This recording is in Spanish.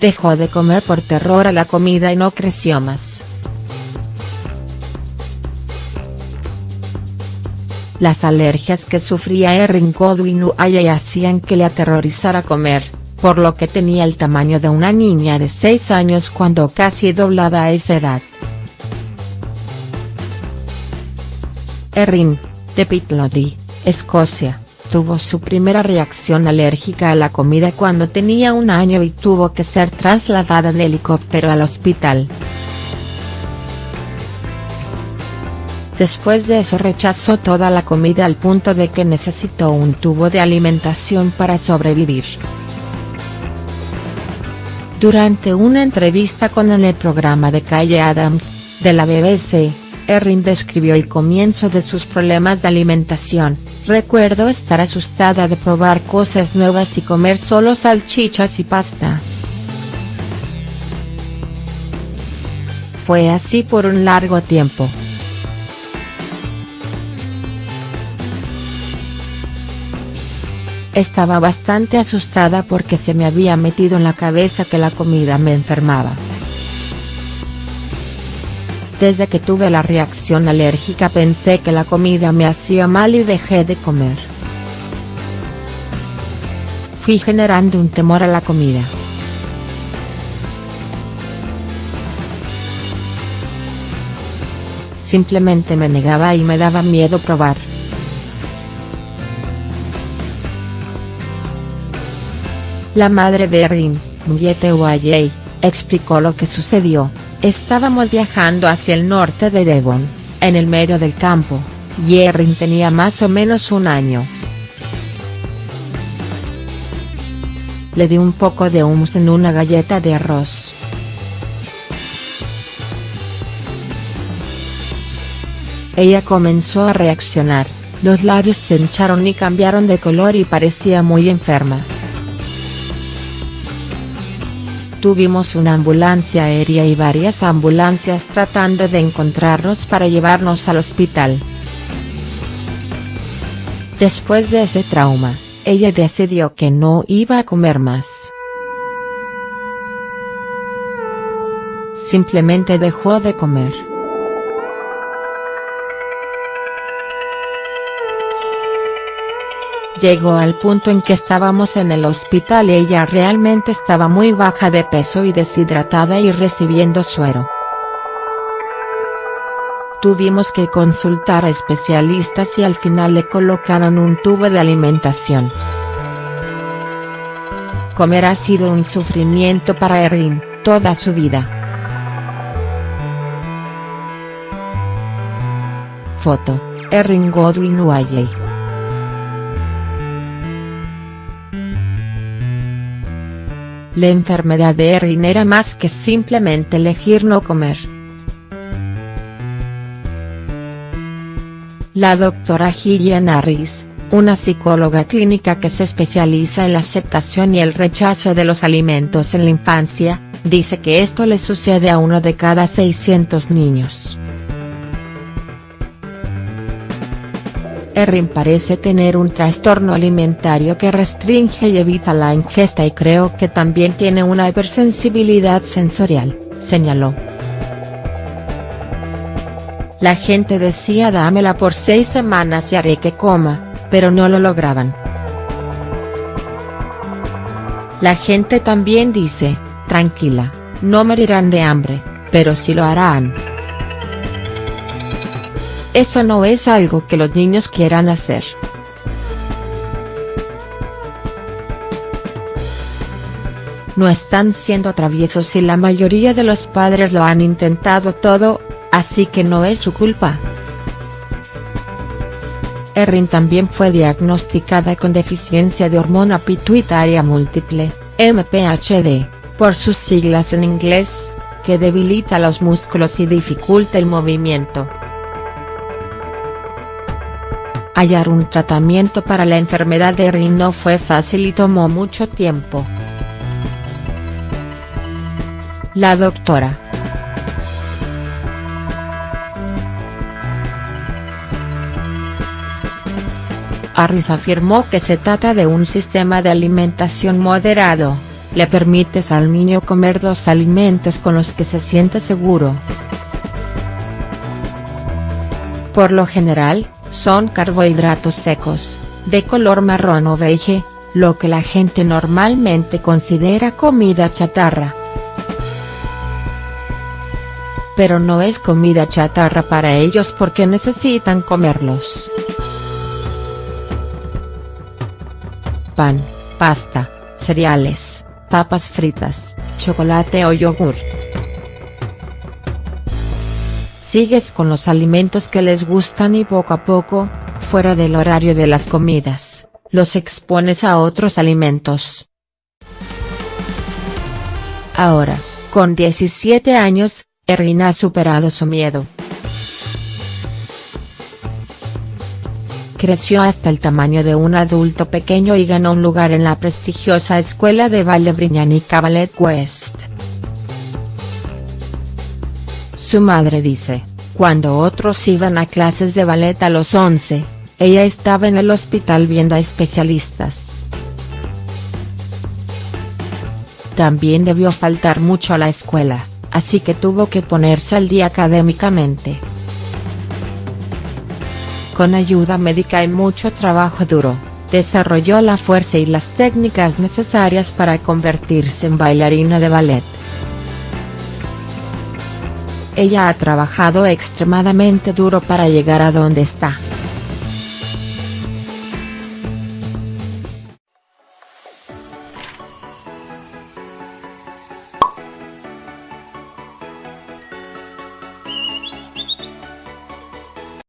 dejó de comer por terror a la comida y no creció más. Las alergias que sufría Erin Godwin Uayay hacían que le aterrorizara comer, por lo que tenía el tamaño de una niña de 6 años cuando casi doblaba a esa edad. Erin, de Pitlody, Escocia, tuvo su primera reacción alérgica a la comida cuando tenía un año y tuvo que ser trasladada en helicóptero al hospital. Después de eso rechazó toda la comida al punto de que necesitó un tubo de alimentación para sobrevivir. Durante una entrevista con en el programa de Calle Adams, de la BBC, Erin describió el comienzo de sus problemas de alimentación, recuerdo estar asustada de probar cosas nuevas y comer solo salchichas y pasta. Fue así por un largo tiempo. Estaba bastante asustada porque se me había metido en la cabeza que la comida me enfermaba. Desde que tuve la reacción alérgica pensé que la comida me hacía mal y dejé de comer. Fui generando un temor a la comida. Simplemente me negaba y me daba miedo probar. La madre de Erin, Muyete Wayey, explicó lo que sucedió, estábamos viajando hacia el norte de Devon, en el medio del campo, y Erin tenía más o menos un año. Le di un poco de hummus en una galleta de arroz. Ella comenzó a reaccionar, los labios se hincharon y cambiaron de color y parecía muy enferma. Tuvimos una ambulancia aérea y varias ambulancias tratando de encontrarnos para llevarnos al hospital. Después de ese trauma, ella decidió que no iba a comer más. Simplemente dejó de comer. Llegó al punto en que estábamos en el hospital y ella realmente estaba muy baja de peso y deshidratada y recibiendo suero. Tuvimos que consultar a especialistas y al final le colocaron un tubo de alimentación. Comer ha sido un sufrimiento para Erin, toda su vida. Foto, Erin Godwin Wayey. La enfermedad de Erin era más que simplemente elegir no comer. La doctora Gillian Harris, una psicóloga clínica que se especializa en la aceptación y el rechazo de los alimentos en la infancia, dice que esto le sucede a uno de cada 600 niños. Erin parece tener un trastorno alimentario que restringe y evita la ingesta y creo que también tiene una hipersensibilidad sensorial, señaló. La gente decía dámela por seis semanas y haré que coma, pero no lo lograban. La gente también dice, tranquila, no morirán de hambre, pero sí lo harán. Eso no es algo que los niños quieran hacer. No están siendo traviesos y la mayoría de los padres lo han intentado todo, así que no es su culpa. Erin también fue diagnosticada con deficiencia de hormona pituitaria múltiple, MPHD, por sus siglas en inglés, que debilita los músculos y dificulta el movimiento. Hallar un tratamiento para la enfermedad de Erin no fue fácil y tomó mucho tiempo. La doctora. Harris afirmó que se trata de un sistema de alimentación moderado, le permites al niño comer los alimentos con los que se siente seguro. Por lo general, son carbohidratos secos, de color marrón o beige, lo que la gente normalmente considera comida chatarra. Pero no es comida chatarra para ellos porque necesitan comerlos. Pan, pasta, cereales, papas fritas, chocolate o yogur. Sigues con los alimentos que les gustan y poco a poco, fuera del horario de las comidas, los expones a otros alimentos. Ahora, con 17 años, Erin ha superado su miedo. Creció hasta el tamaño de un adulto pequeño y ganó un lugar en la prestigiosa escuela de baile Briñanica Ballet West. Su madre dice, cuando otros iban a clases de ballet a los 11, ella estaba en el hospital viendo a especialistas. También debió faltar mucho a la escuela, así que tuvo que ponerse al día académicamente. Con ayuda médica y mucho trabajo duro, desarrolló la fuerza y las técnicas necesarias para convertirse en bailarina de ballet. Ella ha trabajado extremadamente duro para llegar a donde está.